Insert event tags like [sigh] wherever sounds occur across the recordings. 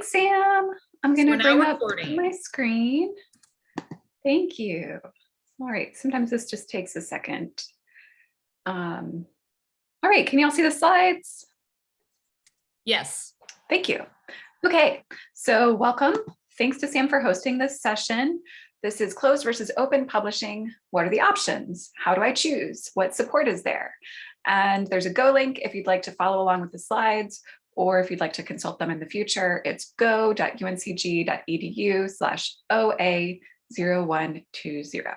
Thanks, Sam. I'm going to now bring up recording. my screen. Thank you. All right, sometimes this just takes a second. Um, all right, can you all see the slides? Yes. Thank you. Okay, so welcome. Thanks to Sam for hosting this session. This is closed versus open publishing. What are the options? How do I choose? What support is there? And there's a Go link if you'd like to follow along with the slides, or if you'd like to consult them in the future, it's go.uncg.edu slash OA0120.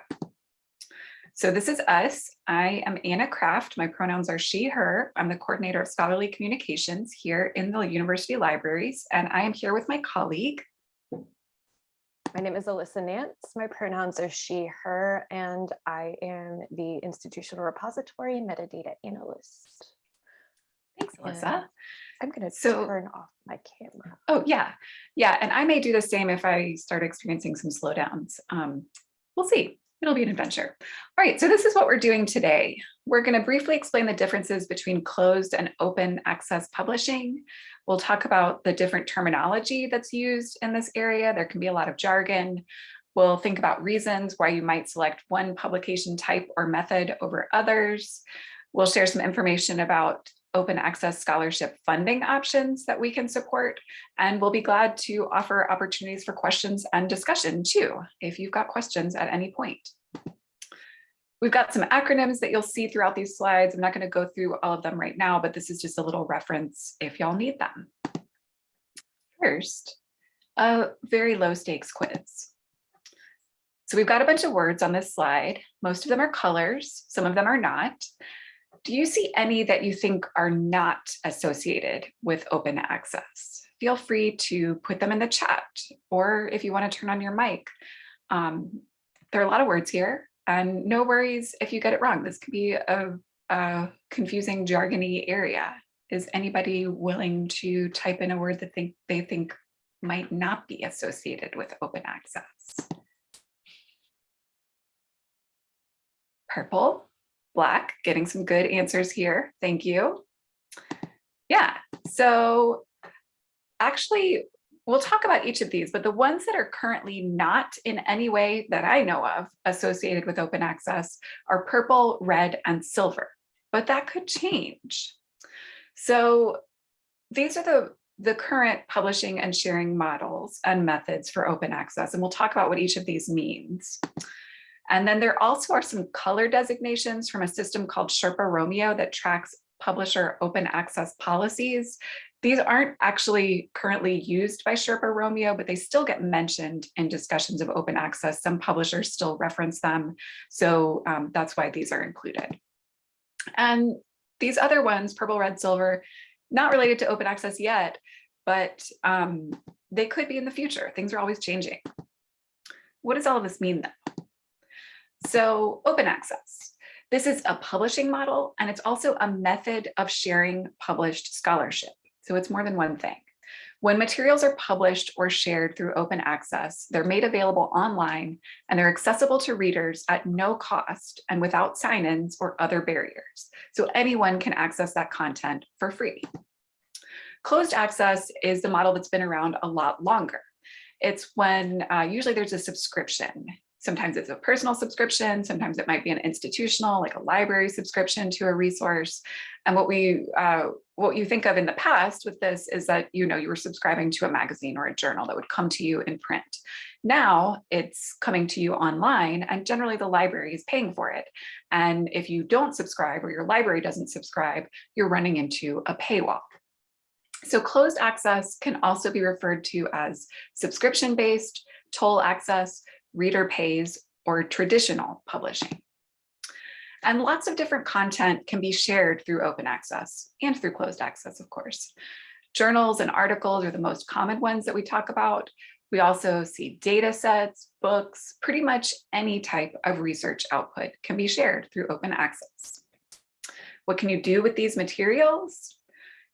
So this is us. I am Anna Craft. My pronouns are she, her. I'm the coordinator of scholarly communications here in the university libraries, and I am here with my colleague. My name is Alyssa Nance. My pronouns are she, her, and I am the institutional repository metadata analyst. Thanks, Alyssa. I'm going to So- turn off my camera. Oh, yeah. Yeah, and I may do the same if I start experiencing some slowdowns. Um, we'll see. It'll be an adventure. All right, so this is what we're doing today. We're going to briefly explain the differences between closed and open access publishing. We'll talk about the different terminology that's used in this area. There can be a lot of jargon. We'll think about reasons why you might select one publication type or method over others. We'll share some information about open access scholarship funding options that we can support. And we'll be glad to offer opportunities for questions and discussion too, if you've got questions at any point. We've got some acronyms that you'll see throughout these slides. I'm not going to go through all of them right now, but this is just a little reference if y'all need them. First, a very low stakes quiz. So we've got a bunch of words on this slide. Most of them are colors, some of them are not. Do you see any that you think are not associated with open access? Feel free to put them in the chat, or if you want to turn on your mic. Um, there are a lot of words here, and no worries if you get it wrong. This could be a, a confusing, jargony area. Is anybody willing to type in a word that think they think might not be associated with open access? Purple, black, getting some good answers here. Thank you. Yeah, so actually, we'll talk about each of these, but the ones that are currently not in any way that I know of associated with open access are purple, red, and silver, but that could change. So these are the, the current publishing and sharing models and methods for open access, and we'll talk about what each of these means. And then there also are some color designations from a system called Sherpa Romeo that tracks publisher open access policies. These aren't actually currently used by Sherpa Romeo, but they still get mentioned in discussions of open access. Some publishers still reference them. So um, that's why these are included. And these other ones, purple, red, silver, not related to open access yet, but um, they could be in the future. Things are always changing. What does all of this mean though? So open access. This is a publishing model, and it's also a method of sharing published scholarship. So it's more than one thing. When materials are published or shared through open access, they're made available online and they're accessible to readers at no cost and without sign-ins or other barriers. So anyone can access that content for free. Closed access is the model that's been around a lot longer. It's when uh, usually there's a subscription Sometimes it's a personal subscription, sometimes it might be an institutional, like a library subscription to a resource. And what we, uh, what you think of in the past with this is that, you know, you were subscribing to a magazine or a journal that would come to you in print. Now it's coming to you online and generally the library is paying for it. And if you don't subscribe or your library doesn't subscribe, you're running into a paywall. So closed access can also be referred to as subscription-based, toll access, reader pays, or traditional publishing. And lots of different content can be shared through open access and through closed access, of course. Journals and articles are the most common ones that we talk about. We also see data sets, books, pretty much any type of research output can be shared through open access. What can you do with these materials?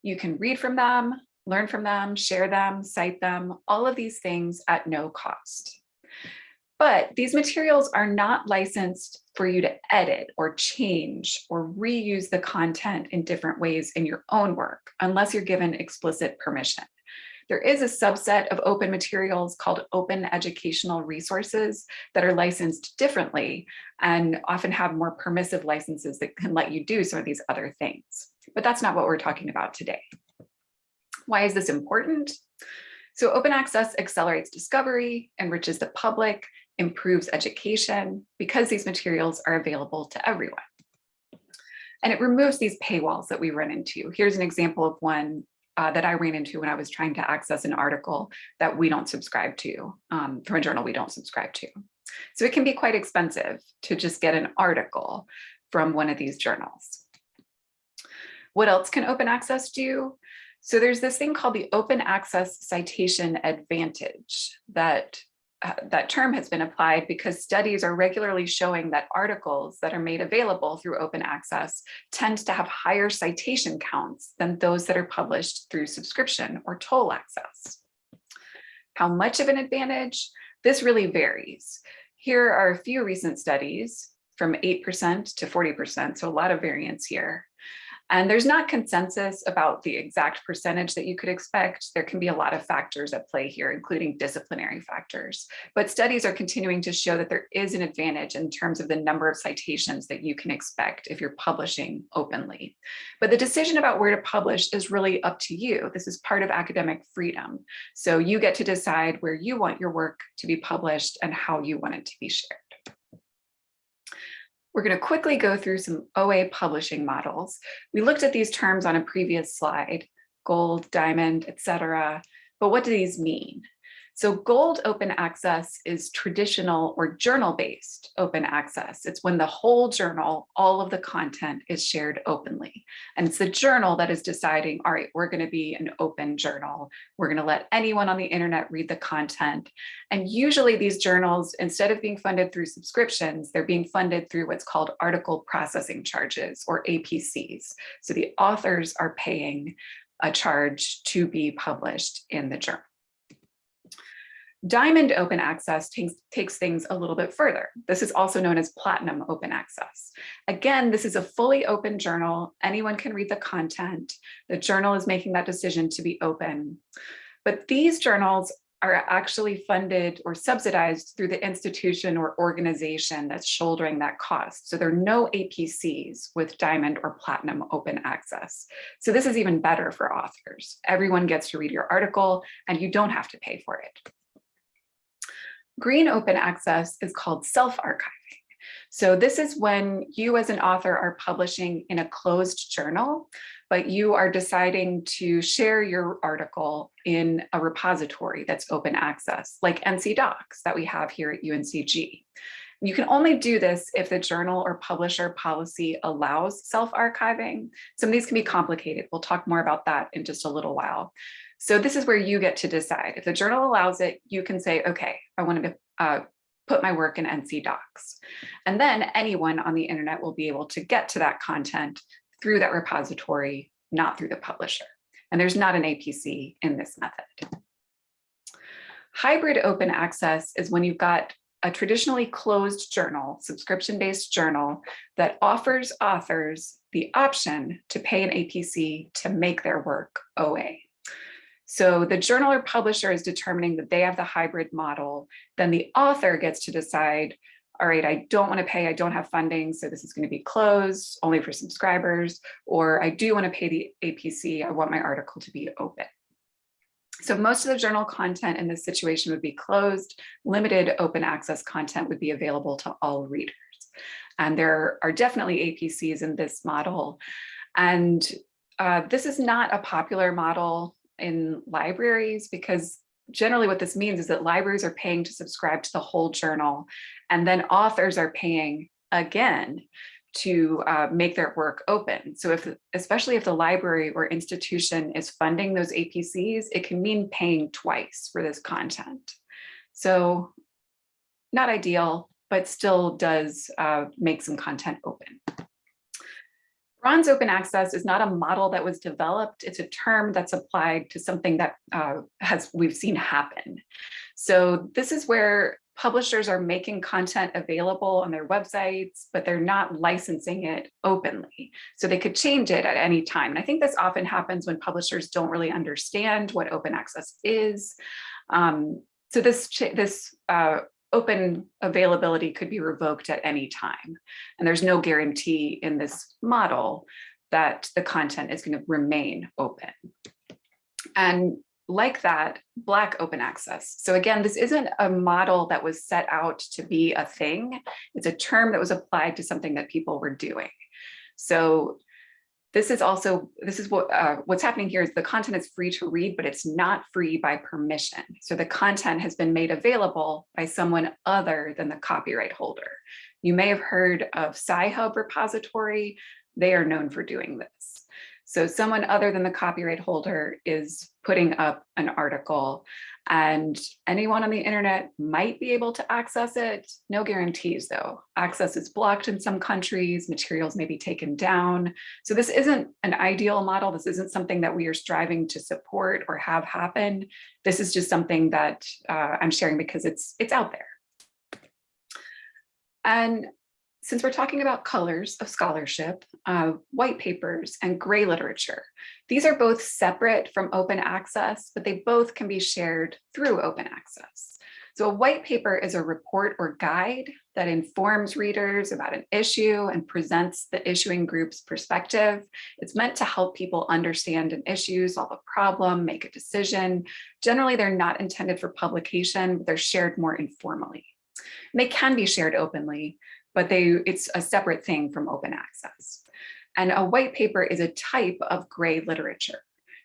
You can read from them, learn from them, share them, cite them, all of these things at no cost. But these materials are not licensed for you to edit or change or reuse the content in different ways in your own work, unless you're given explicit permission. There is a subset of open materials called open educational resources that are licensed differently and often have more permissive licenses that can let you do some of these other things. But that's not what we're talking about today. Why is this important? So open access accelerates discovery, enriches the public, improves education because these materials are available to everyone. And it removes these paywalls that we run into. Here's an example of one uh, that I ran into when I was trying to access an article that we don't subscribe to um, from a journal we don't subscribe to. So it can be quite expensive to just get an article from one of these journals. What else can open access do? So there's this thing called the open access citation advantage that uh, that term has been applied because studies are regularly showing that articles that are made available through open access tend to have higher citation counts than those that are published through subscription or toll access. How much of an advantage? This really varies. Here are a few recent studies from 8% to 40%, so a lot of variance here. And there's not consensus about the exact percentage that you could expect. There can be a lot of factors at play here, including disciplinary factors. But studies are continuing to show that there is an advantage in terms of the number of citations that you can expect if you're publishing openly. But the decision about where to publish is really up to you. This is part of academic freedom. So you get to decide where you want your work to be published and how you want it to be shared. We're going to quickly go through some OA publishing models. We looked at these terms on a previous slide, gold, diamond, etc. But what do these mean? So gold open access is traditional or journal-based open access. It's when the whole journal, all of the content is shared openly. And it's the journal that is deciding, all right, we're gonna be an open journal. We're gonna let anyone on the internet read the content. And usually these journals, instead of being funded through subscriptions, they're being funded through what's called article processing charges or APCs. So the authors are paying a charge to be published in the journal. Diamond open access takes, takes things a little bit further. This is also known as platinum open access. Again, this is a fully open journal. Anyone can read the content. The journal is making that decision to be open. But these journals are actually funded or subsidized through the institution or organization that's shouldering that cost. So there are no APCs with diamond or platinum open access. So this is even better for authors. Everyone gets to read your article and you don't have to pay for it. Green open access is called self-archiving. So this is when you as an author are publishing in a closed journal, but you are deciding to share your article in a repository that's open access, like NC DOCKS that we have here at UNCG. You can only do this if the journal or publisher policy allows self-archiving. Some of these can be complicated. We'll talk more about that in just a little while. So this is where you get to decide. If the journal allows it, you can say, okay, I want to uh, put my work in NC DOCKS. And then anyone on the internet will be able to get to that content through that repository, not through the publisher. And there's not an APC in this method. Hybrid open access is when you've got a traditionally closed journal, subscription-based journal that offers authors the option to pay an APC to make their work OA. So the journal or publisher is determining that they have the hybrid model, then the author gets to decide, all right, I don't want to pay, I don't have funding, so this is going to be closed only for subscribers, or I do want to pay the APC, I want my article to be open. So most of the journal content in this situation would be closed, limited open access content would be available to all readers. And there are definitely APCs in this model. And uh, this is not a popular model in libraries because generally what this means is that libraries are paying to subscribe to the whole journal and then authors are paying again to uh, make their work open. So if, especially if the library or institution is funding those APCs, it can mean paying twice for this content. So not ideal, but still does uh, make some content open. Bronze open access is not a model that was developed. It's a term that's applied to something that uh, has we've seen happen. So this is where publishers are making content available on their websites, but they're not licensing it openly. So they could change it at any time. And I think this often happens when publishers don't really understand what open access is. Um, so this, this uh, open availability could be revoked at any time. And there's no guarantee in this model that the content is going to remain open. And like that, Black open access. So again, this isn't a model that was set out to be a thing. It's a term that was applied to something that people were doing. So this is also, this is what uh, what's happening here is the content is free to read, but it's not free by permission. So the content has been made available by someone other than the copyright holder. You may have heard of Sci-Hub repository. They are known for doing this. So someone other than the copyright holder is putting up an article and anyone on the internet might be able to access it. No guarantees though. Access is blocked in some countries, materials may be taken down. So this isn't an ideal model. This isn't something that we are striving to support or have happen. This is just something that uh, I'm sharing because it's, it's out there. And since we're talking about colors of scholarship, uh, white papers and gray literature, these are both separate from open access, but they both can be shared through open access. So a white paper is a report or guide that informs readers about an issue and presents the issuing group's perspective. It's meant to help people understand an issue, solve a problem, make a decision. Generally, they're not intended for publication, but they're shared more informally. And they can be shared openly, but they it's a separate thing from open access. And a white paper is a type of gray literature.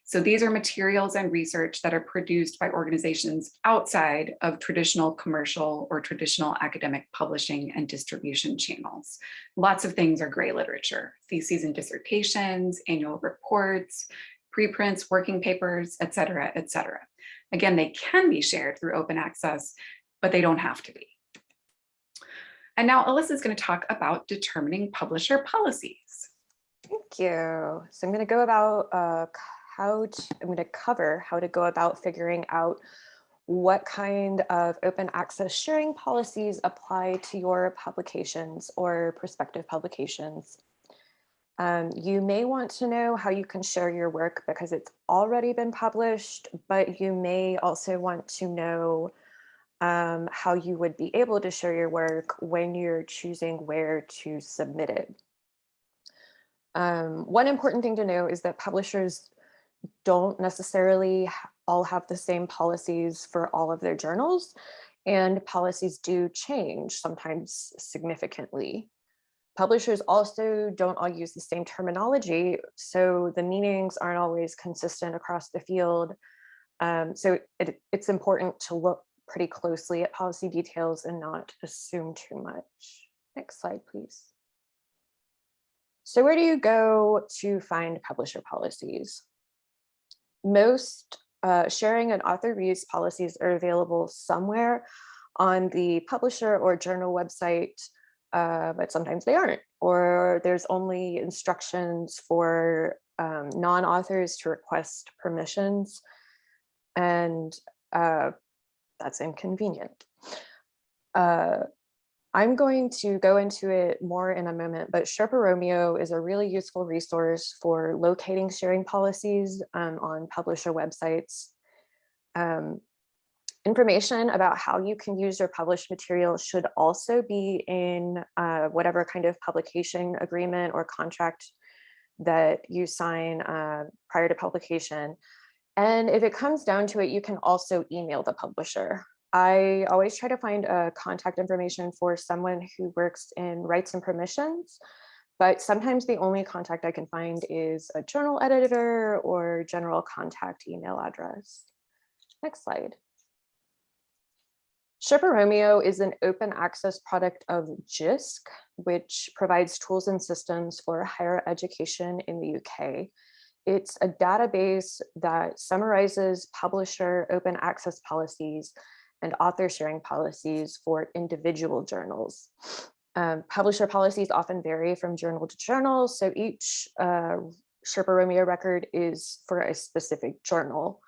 So these are materials and research that are produced by organizations outside of traditional commercial or traditional academic publishing and distribution channels. Lots of things are gray literature, theses and dissertations, annual reports, preprints, working papers, et cetera, et cetera. Again, they can be shared through open access, but they don't have to be. And now Alyssa is going to talk about determining publisher policies. Thank you. So I'm going to go about uh, how to, I'm going to cover how to go about figuring out what kind of open access sharing policies apply to your publications or prospective publications. Um, you may want to know how you can share your work because it's already been published, but you may also want to know um, how you would be able to share your work when you're choosing where to submit it. Um, one important thing to know is that publishers don't necessarily all have the same policies for all of their journals and policies do change sometimes significantly. Publishers also don't all use the same terminology, so the meanings aren't always consistent across the field. Um, so it, it's important to look pretty closely at policy details and not assume too much. Next slide, please. So where do you go to find publisher policies? Most uh, sharing and author reuse policies are available somewhere on the publisher or journal website, uh, but sometimes they aren't, or there's only instructions for um, non-authors to request permissions. And uh, that's inconvenient. Uh, I'm going to go into it more in a moment, but Sherpa Romeo is a really useful resource for locating sharing policies um, on publisher websites. Um, information about how you can use your published material should also be in uh, whatever kind of publication agreement or contract that you sign uh, prior to publication. And if it comes down to it, you can also email the publisher. I always try to find a contact information for someone who works in rights and permissions, but sometimes the only contact I can find is a journal editor or general contact email address. Next slide. Sherpa Romeo is an open access product of JISC, which provides tools and systems for higher education in the UK. It's a database that summarizes publisher open access policies and author sharing policies for individual journals. Um, publisher policies often vary from journal to journal, so each uh, Sherpa Romeo record is for a specific journal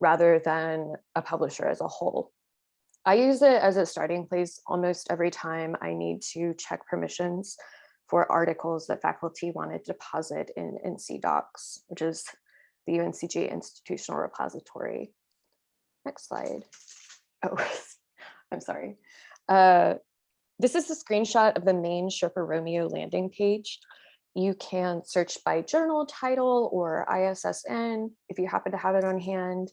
rather than a publisher as a whole. I use it as a starting place almost every time I need to check permissions for articles that faculty want to deposit in NC DOCKS, which is the UNCG institutional repository. Next slide. Oh, [laughs] I'm sorry. Uh, this is a screenshot of the main Sherpa Romeo landing page. You can search by journal title or ISSN if you happen to have it on hand,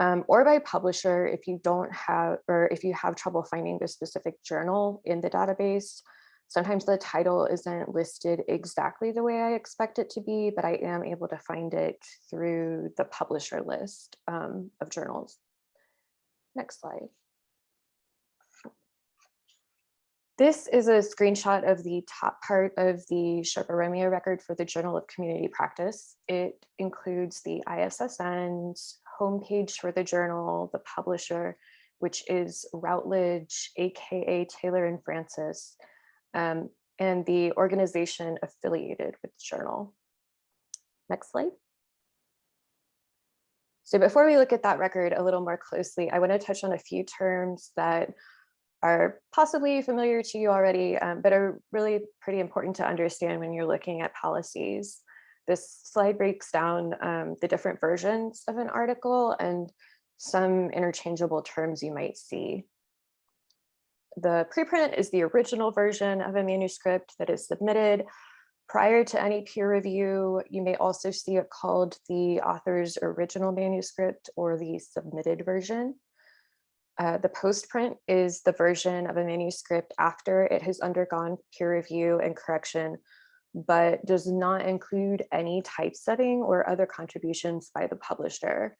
um, or by publisher if you don't have, or if you have trouble finding the specific journal in the database. Sometimes the title isn't listed exactly the way I expect it to be, but I am able to find it through the publisher list um, of journals. Next slide. This is a screenshot of the top part of the Sherpa Romeo record for the Journal of Community Practice. It includes the ISSN's homepage for the journal, the publisher, which is Routledge, AKA Taylor and Francis, um, and the organization affiliated with the journal. Next slide. So before we look at that record a little more closely, I want to touch on a few terms that are possibly familiar to you already, um, but are really pretty important to understand when you're looking at policies. This slide breaks down um, the different versions of an article and some interchangeable terms you might see. The preprint is the original version of a manuscript that is submitted prior to any peer review. You may also see it called the author's original manuscript or the submitted version. Uh, the postprint is the version of a manuscript after it has undergone peer review and correction, but does not include any typesetting or other contributions by the publisher.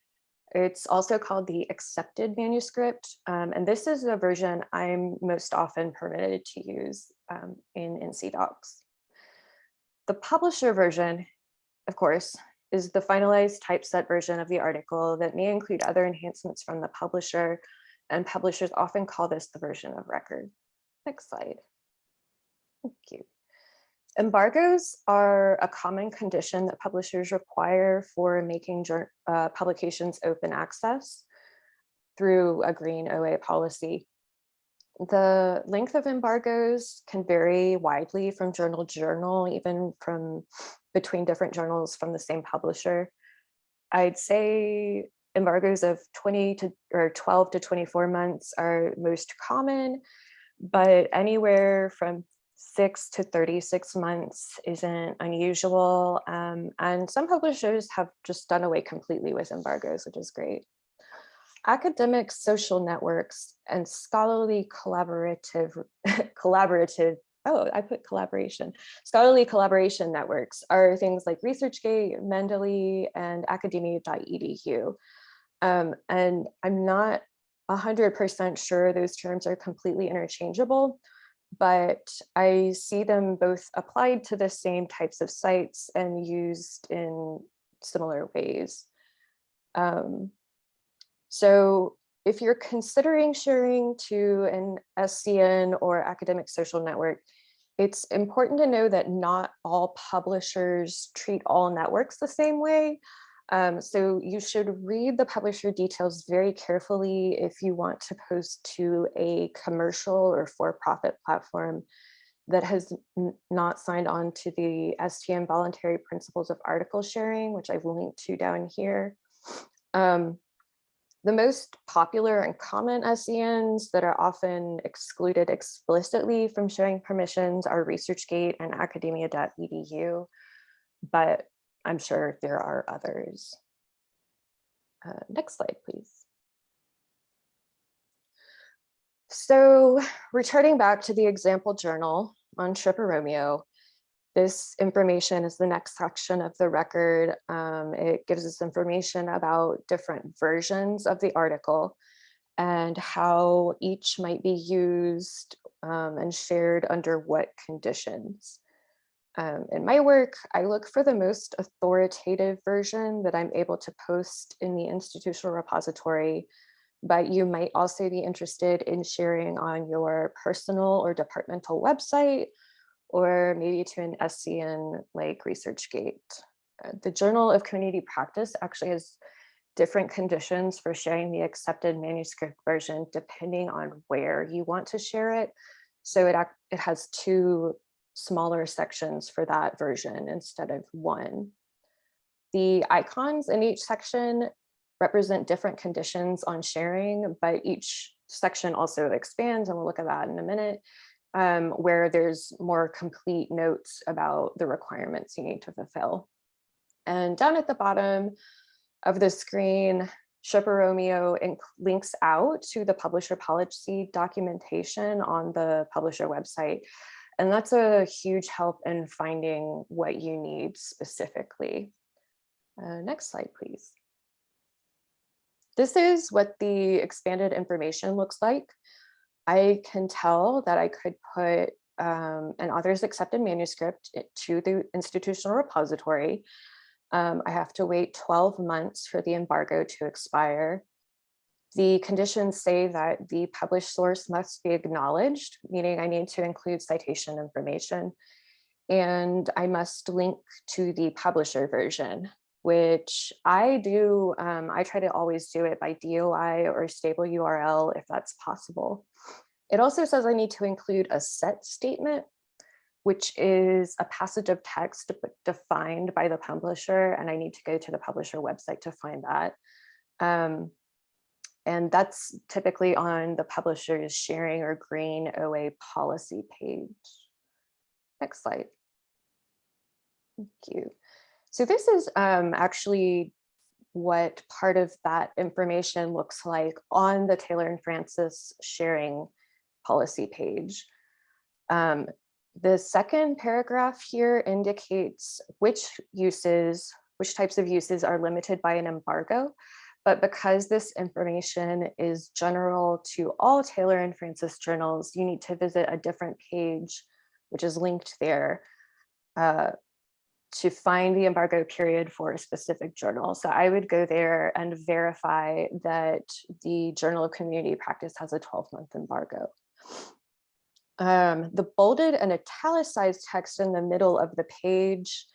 It's also called the accepted manuscript, um, and this is the version I'm most often permitted to use um, in NC DOCKS. The publisher version, of course, is the finalized typeset version of the article that may include other enhancements from the publisher, and publishers often call this the version of record. Next slide. Thank you. Embargoes are a common condition that publishers require for making uh, publications open access through a green OA policy. The length of embargoes can vary widely from journal to journal, even from between different journals from the same publisher. I'd say embargoes of 20 to or 12 to 24 months are most common, but anywhere from six to 36 months isn't unusual. Um, and some publishers have just done away completely with embargoes, which is great. Academic social networks and scholarly collaborative, [laughs] collaborative, oh, I put collaboration. Scholarly collaboration networks are things like ResearchGate, Mendeley, and academia.edu. Um, and I'm not 100% sure those terms are completely interchangeable, but I see them both applied to the same types of sites and used in similar ways. Um, so if you're considering sharing to an SCN or academic social network, it's important to know that not all publishers treat all networks the same way. Um, so you should read the publisher details very carefully if you want to post to a commercial or for-profit platform that has not signed on to the STM voluntary principles of article sharing, which I've linked to down here. Um, the most popular and common SCNs that are often excluded explicitly from sharing permissions are ResearchGate and academia.edu, but I'm sure there are others. Uh, next slide, please. So returning back to the example journal on Romeo, this information is the next section of the record. Um, it gives us information about different versions of the article and how each might be used um, and shared under what conditions. Um, in my work, I look for the most authoritative version that I'm able to post in the institutional repository but you might also be interested in sharing on your personal or departmental website, or maybe to an SCN like ResearchGate. Uh, The Journal of Community Practice actually has different conditions for sharing the accepted manuscript version depending on where you want to share it. So it, it has two smaller sections for that version instead of one. The icons in each section represent different conditions on sharing, but each section also expands, and we'll look at that in a minute, um, where there's more complete notes about the requirements you need to fulfill. And down at the bottom of the screen, Sherpa Romeo links out to the publisher policy documentation on the publisher website. And that's a huge help in finding what you need specifically. Uh, next slide, please. This is what the expanded information looks like. I can tell that I could put um, an author's accepted manuscript to the institutional repository. Um, I have to wait 12 months for the embargo to expire. The conditions say that the published source must be acknowledged, meaning I need to include citation information. And I must link to the publisher version, which I do, um, I try to always do it by DOI or stable URL if that's possible. It also says I need to include a set statement, which is a passage of text defined by the publisher, and I need to go to the publisher website to find that. Um, and that's typically on the publisher's sharing or green OA policy page. Next slide. Thank you. So this is um, actually what part of that information looks like on the Taylor and Francis sharing policy page. Um, the second paragraph here indicates which uses, which types of uses are limited by an embargo. But because this information is general to all Taylor and Francis journals, you need to visit a different page, which is linked there, uh, to find the embargo period for a specific journal. So I would go there and verify that the Journal of Community Practice has a 12 month embargo. Um, the bolded and italicized text in the middle of the page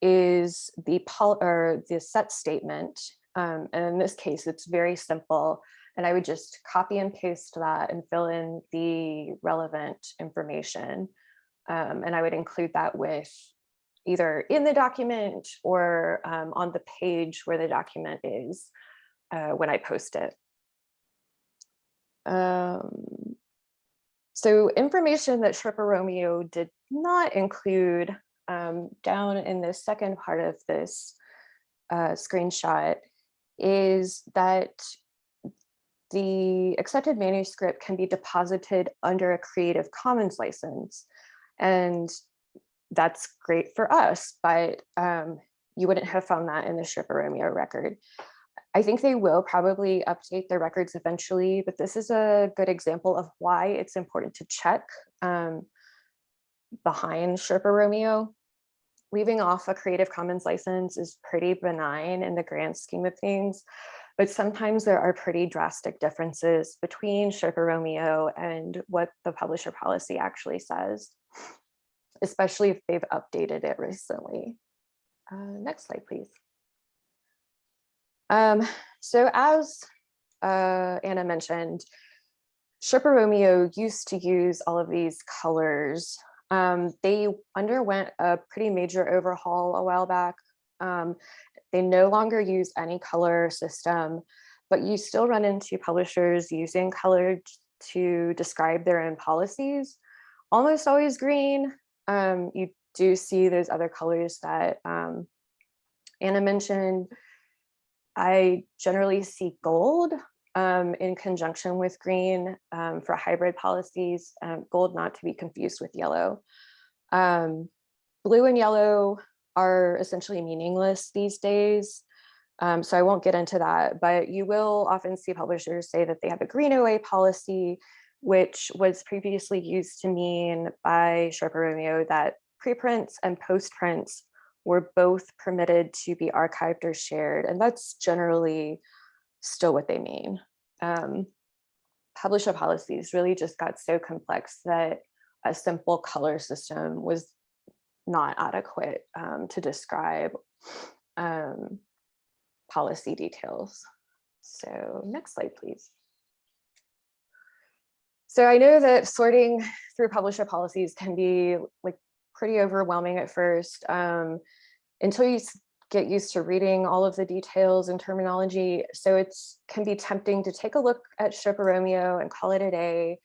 is the or the set statement. Um, and in this case, it's very simple. And I would just copy and paste that and fill in the relevant information. Um, and I would include that with either in the document or um, on the page where the document is uh, when I post it. Um, so information that Sherpa Romeo did not include um, down in the second part of this uh, screenshot is that the accepted manuscript can be deposited under a Creative Commons license. And that's great for us, but um, you wouldn't have found that in the Sherpa Romeo record. I think they will probably update their records eventually, but this is a good example of why it's important to check um, behind Sherpa Romeo. Leaving off a Creative Commons license is pretty benign in the grand scheme of things, but sometimes there are pretty drastic differences between Sherpa Romeo and what the publisher policy actually says, especially if they've updated it recently. Uh, next slide, please. Um, so as uh, Anna mentioned, Sherpa Romeo used to use all of these colors. Um, they underwent a pretty major overhaul a while back. Um, they no longer use any color system, but you still run into publishers using color to describe their own policies. Almost always green. Um, you do see those other colors that um, Anna mentioned. I generally see gold um, in conjunction with green um, for hybrid policies, um, gold not to be confused with yellow. Um, blue and yellow are essentially meaningless these days. Um, so I won't get into that, but you will often see publishers say that they have a green OA policy, which was previously used to mean by Sherpa Romeo that preprints and postprints were both permitted to be archived or shared. And that's generally still what they mean. um, publisher policies really just got so complex that a simple color system was not adequate um, to describe um, policy details. So next slide, please. So I know that sorting through publisher policies can be like pretty overwhelming at first um, until you get used to reading all of the details and terminology. So it's can be tempting to take a look at Sherpa Romeo and call it a day.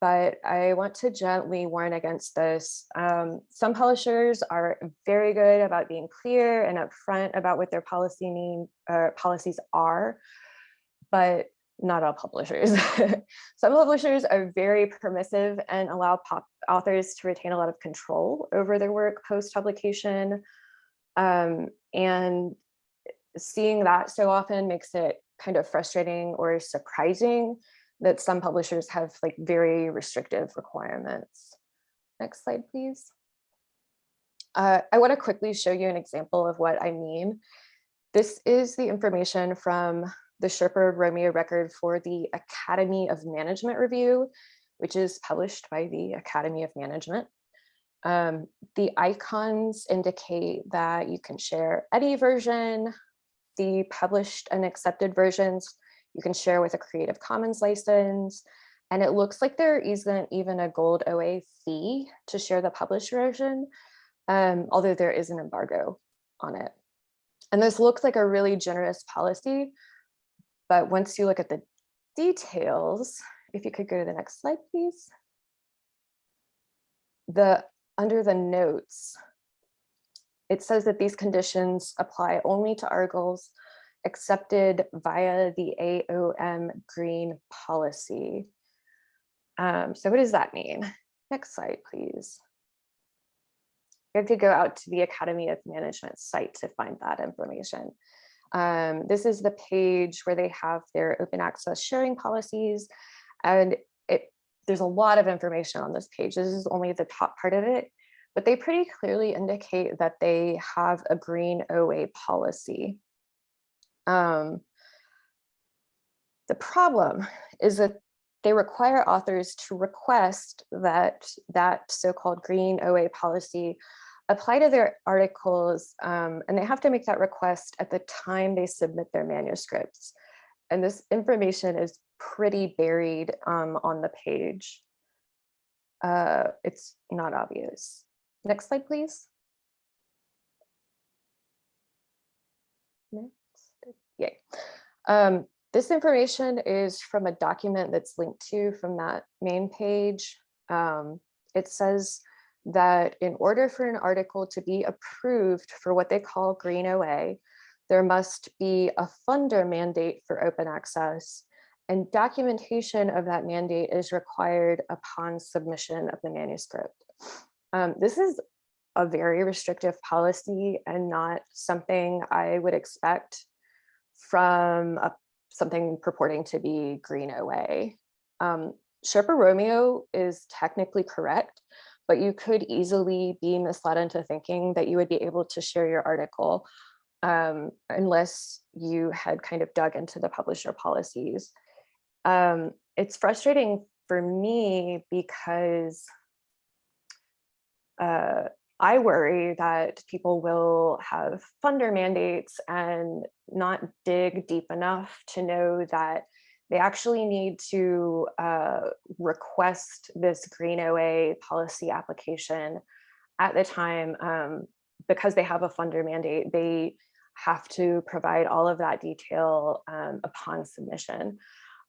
But I want to gently warn against this. Um, some publishers are very good about being clear and upfront about what their policy mean uh, policies are, but not all publishers. [laughs] Some publishers are very permissive and allow authors to retain a lot of control over their work post-publication. Um, and seeing that so often makes it kind of frustrating or surprising that some publishers have like very restrictive requirements. Next slide, please. Uh, I want to quickly show you an example of what I mean. This is the information from the Sherpa Romeo record for the Academy of Management Review, which is published by the Academy of Management. Um, the icons indicate that you can share any version, the published and accepted versions you can share with a Creative Commons license, and it looks like there isn't even a gold OA fee to share the published version, um, although there is an embargo on it. And this looks like a really generous policy, but once you look at the details, if you could go to the next slide, please. The under the notes, it says that these conditions apply only to articles accepted via the AOM green policy. Um, so what does that mean? Next slide, please. You have to go out to the Academy of Management site to find that information. Um, this is the page where they have their open access sharing policies. And there's a lot of information on this page. This is only the top part of it, but they pretty clearly indicate that they have a green OA policy. Um, the problem is that they require authors to request that that so-called green OA policy apply to their articles, um, and they have to make that request at the time they submit their manuscripts. And this information is pretty buried um, on the page. Uh, it's not obvious. Next slide, please. Next, yay. Um, this information is from a document that's linked to from that main page. Um, it says that in order for an article to be approved for what they call green OA, there must be a funder mandate for open access and documentation of that mandate is required upon submission of the manuscript. Um, this is a very restrictive policy and not something I would expect from a, something purporting to be green OA. Um, Sherpa Romeo is technically correct, but you could easily be misled into thinking that you would be able to share your article um, unless you had kind of dug into the publisher policies. Um, it's frustrating for me because uh, I worry that people will have funder mandates and not dig deep enough to know that they actually need to uh, request this green OA policy application at the time um, because they have a funder mandate. They have to provide all of that detail um, upon submission.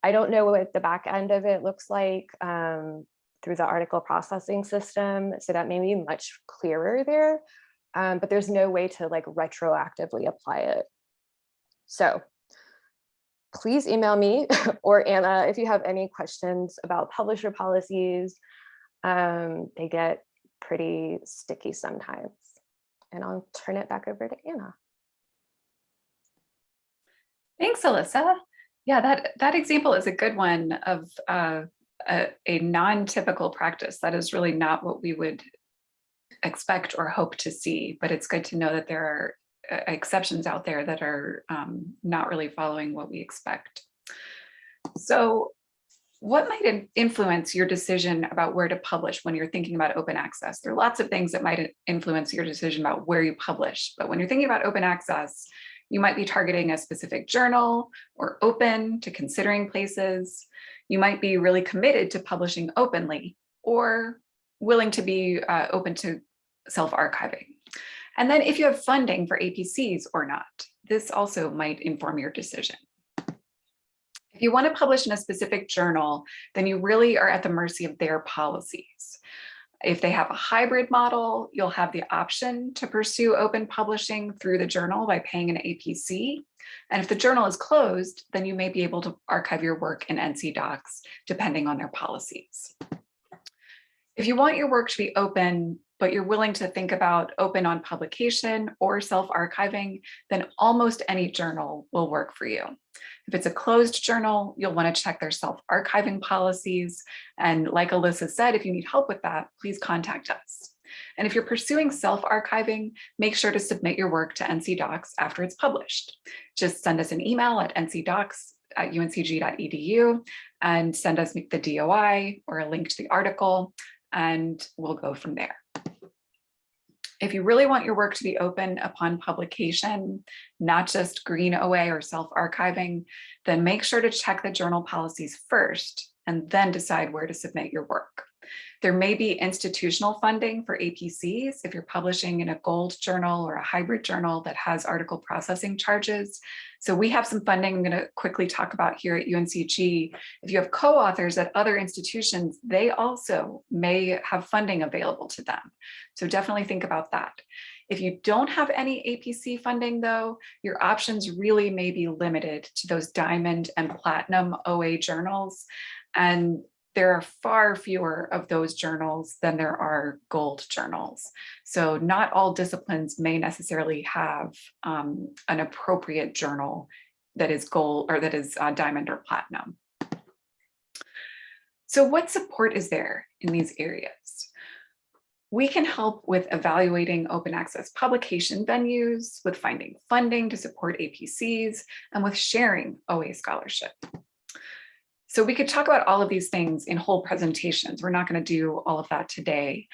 I don't know what the back end of it looks like um, through the article processing system, so that may be much clearer there, um, but there's no way to like retroactively apply it. So please email me [laughs] or Anna if you have any questions about publisher policies. Um, they get pretty sticky sometimes. And I'll turn it back over to Anna. Thanks, Alyssa. Yeah, that, that example is a good one of uh, a, a non-typical practice. That is really not what we would expect or hope to see, but it's good to know that there are uh, exceptions out there that are um, not really following what we expect. So what might influence your decision about where to publish when you're thinking about open access? There are lots of things that might influence your decision about where you publish, but when you're thinking about open access, you might be targeting a specific journal or open to considering places. You might be really committed to publishing openly or willing to be uh, open to self-archiving. And then if you have funding for APCs or not, this also might inform your decision. If you want to publish in a specific journal, then you really are at the mercy of their policies. If they have a hybrid model, you'll have the option to pursue open publishing through the journal by paying an APC. And if the journal is closed, then you may be able to archive your work in NC DOCKS, depending on their policies. If you want your work to be open, but you're willing to think about open on publication or self-archiving, then almost any journal will work for you. If it's a closed journal, you'll want to check their self-archiving policies. And like Alyssa said, if you need help with that, please contact us. And if you're pursuing self-archiving, make sure to submit your work to NC DOCKS after it's published. Just send us an email at ncdocks at uncg.edu and send us the DOI or a link to the article, and we'll go from there. If you really want your work to be open upon publication, not just green OA or self-archiving, then make sure to check the journal policies first and then decide where to submit your work. There may be institutional funding for APCs if you're publishing in a gold journal or a hybrid journal that has article processing charges. So we have some funding I'm going to quickly talk about here at UNCG. If you have co-authors at other institutions, they also may have funding available to them. So definitely think about that. If you don't have any APC funding though, your options really may be limited to those diamond and platinum OA journals. And there are far fewer of those journals than there are gold journals. So not all disciplines may necessarily have um, an appropriate journal that is gold or that is uh, diamond or platinum. So what support is there in these areas? We can help with evaluating open access publication venues, with finding funding to support APCs, and with sharing OA scholarship. So we could talk about all of these things in whole presentations. We're not going to do all of that today.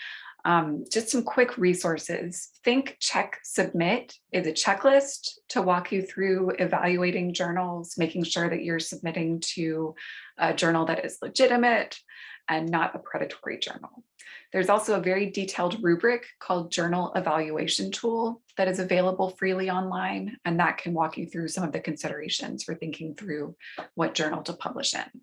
Um, just some quick resources. Think, check, submit is a checklist to walk you through evaluating journals, making sure that you're submitting to a journal that is legitimate and not a predatory journal. There's also a very detailed rubric called Journal Evaluation Tool that is available freely online, and that can walk you through some of the considerations for thinking through what journal to publish in.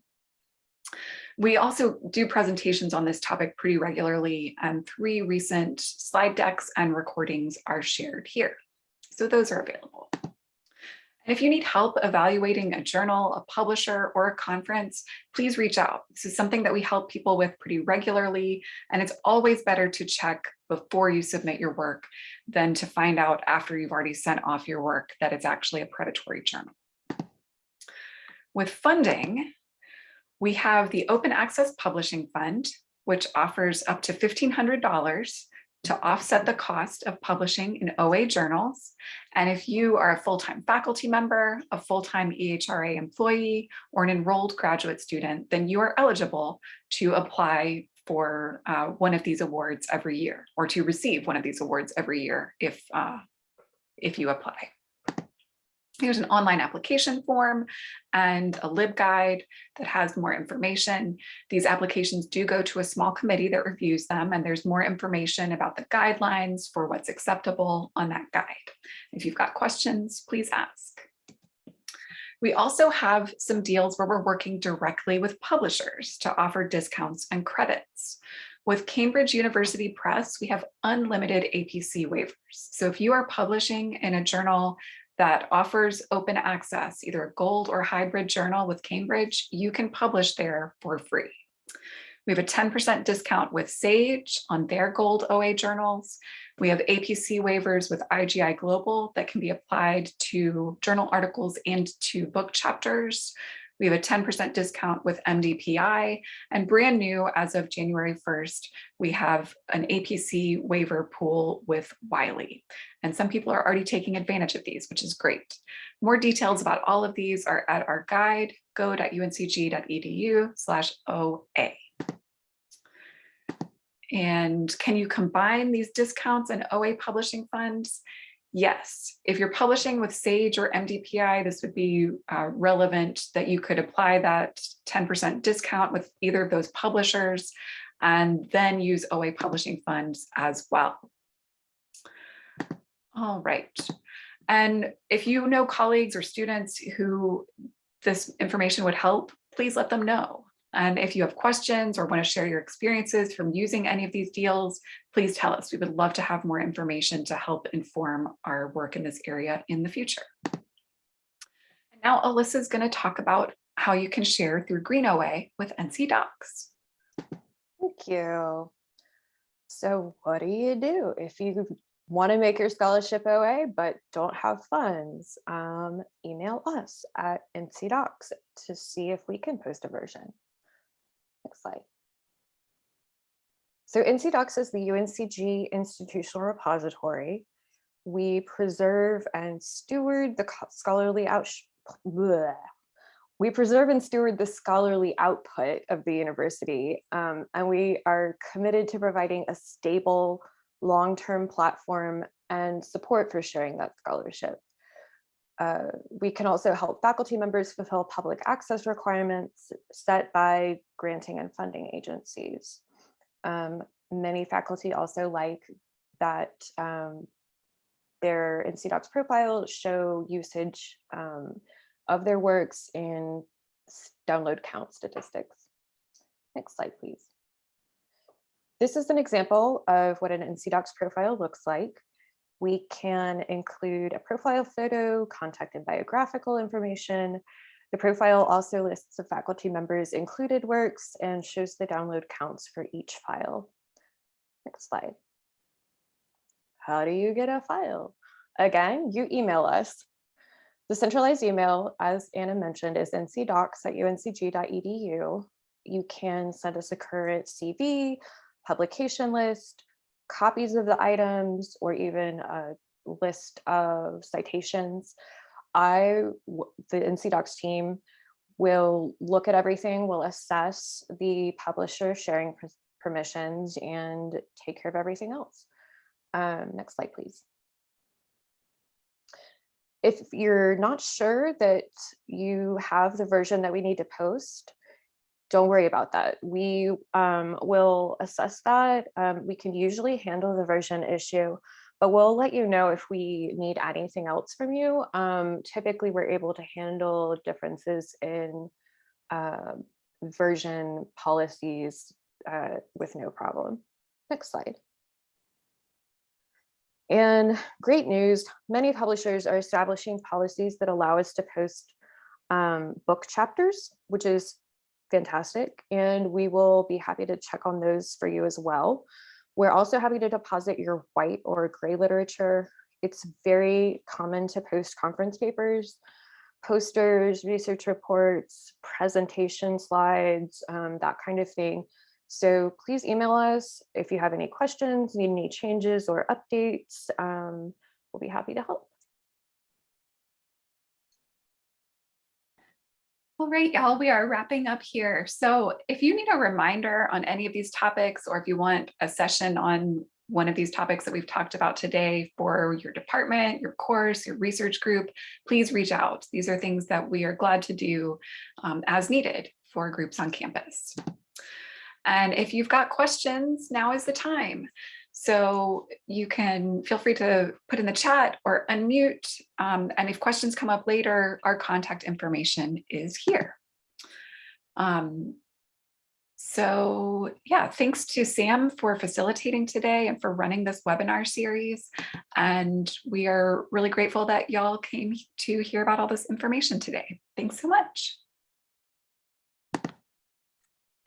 We also do presentations on this topic pretty regularly, and three recent slide decks and recordings are shared here. So those are available. If you need help evaluating a journal, a publisher, or a conference, please reach out. This is something that we help people with pretty regularly, and it's always better to check before you submit your work than to find out after you've already sent off your work that it's actually a predatory journal. With funding, we have the Open Access Publishing Fund, which offers up to $1,500 to offset the cost of publishing in OA journals. And if you are a full-time faculty member, a full-time EHRA employee, or an enrolled graduate student, then you are eligible to apply for uh, one of these awards every year, or to receive one of these awards every year if, uh, if you apply. There's an online application form and a LibGuide that has more information. These applications do go to a small committee that reviews them and there's more information about the guidelines for what's acceptable on that guide. If you've got questions, please ask. We also have some deals where we're working directly with publishers to offer discounts and credits. With Cambridge University Press, we have unlimited APC waivers. So if you are publishing in a journal that offers open access, either a gold or hybrid journal with Cambridge, you can publish there for free. We have a 10% discount with Sage on their gold OA journals. We have APC waivers with IGI Global that can be applied to journal articles and to book chapters. We have a 10% discount with MDPI and brand new as of January 1st, we have an APC waiver pool with Wiley. And some people are already taking advantage of these, which is great. More details about all of these are at our guide, go.uncg.edu slash OA. And can you combine these discounts and OA publishing funds? Yes, if you're publishing with Sage or MDPI, this would be uh, relevant that you could apply that 10% discount with either of those publishers and then use OA publishing funds as well. All right. And if you know colleagues or students who this information would help, please let them know. And if you have questions or want to share your experiences from using any of these deals, please tell us. We would love to have more information to help inform our work in this area in the future. And Now Alyssa is going to talk about how you can share through GreenOA with NC DOCKS. Thank you. So what do you do if you want to make your scholarship OA but don't have funds? Um, email us at NC DOCKS to see if we can post a version. Next slide. So NC DOCKS is the UNCG institutional repository. We preserve and steward the scholarly out. bleh. We preserve and steward the scholarly output of the university, um, and we are committed to providing a stable, long-term platform and support for sharing that scholarship. Uh, we can also help faculty members fulfill public access requirements set by granting and funding agencies. Um, many faculty also like that um, their NC DOCKS profile show usage um, of their works in download count statistics. Next slide, please. This is an example of what an NC DOCKS profile looks like. We can include a profile photo, contact and biographical information. The profile also lists the faculty members' included works and shows the download counts for each file. Next slide. How do you get a file? Again, you email us. The centralized email, as Anna mentioned, is ncdocks at uncg.edu. You can send us a current CV, publication list, copies of the items, or even a list of citations. I, the NC DOCKS team will look at everything, will assess the publisher sharing permissions and take care of everything else. Um, next slide, please. If you're not sure that you have the version that we need to post, don't worry about that. We um, will assess that. Um, we can usually handle the version issue, but we'll let you know if we need anything else from you. Um, typically, we're able to handle differences in uh, version policies uh, with no problem. Next slide. And great news, many publishers are establishing policies that allow us to post um, book chapters, which is fantastic. And we will be happy to check on those for you as well. We're also happy to deposit your white or gray literature. It's very common to post conference papers, posters, research reports, presentation slides, um, that kind of thing. So please email us if you have any questions, need any changes or updates. Um, we'll be happy to help. All right, y'all, we are wrapping up here. So if you need a reminder on any of these topics, or if you want a session on one of these topics that we've talked about today for your department, your course, your research group, please reach out. These are things that we are glad to do um, as needed for groups on campus. And if you've got questions, now is the time. So you can feel free to put in the chat or unmute. Um, and if questions come up later, our contact information is here. Um, so yeah, thanks to Sam for facilitating today and for running this webinar series. And we are really grateful that y'all came to hear about all this information today. Thanks so much.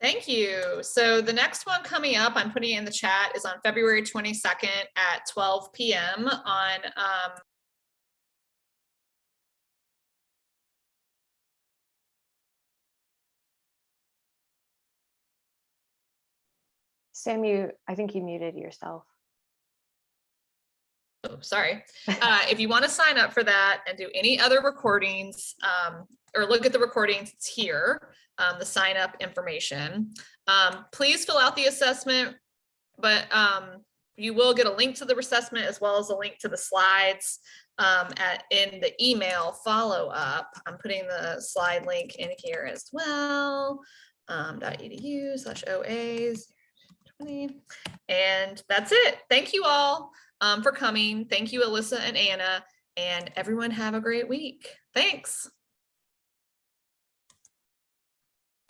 Thank you. So the next one coming up, I'm putting in the chat, is on February 22nd at 12 PM on um, Sam, you, I think you muted yourself. Oh, sorry. Uh, if you want to sign up for that and do any other recordings, um, or look at the recordings, it's here, um, the sign up information. Um, please fill out the assessment, but, um, you will get a link to the assessment as well as a link to the slides, um, at, in the email follow up. I'm putting the slide link in here as well. Um, .edu slash OAs. 20. And that's it. Thank you all um, for coming. Thank you, Alyssa and Anna, and everyone have a great week. Thanks.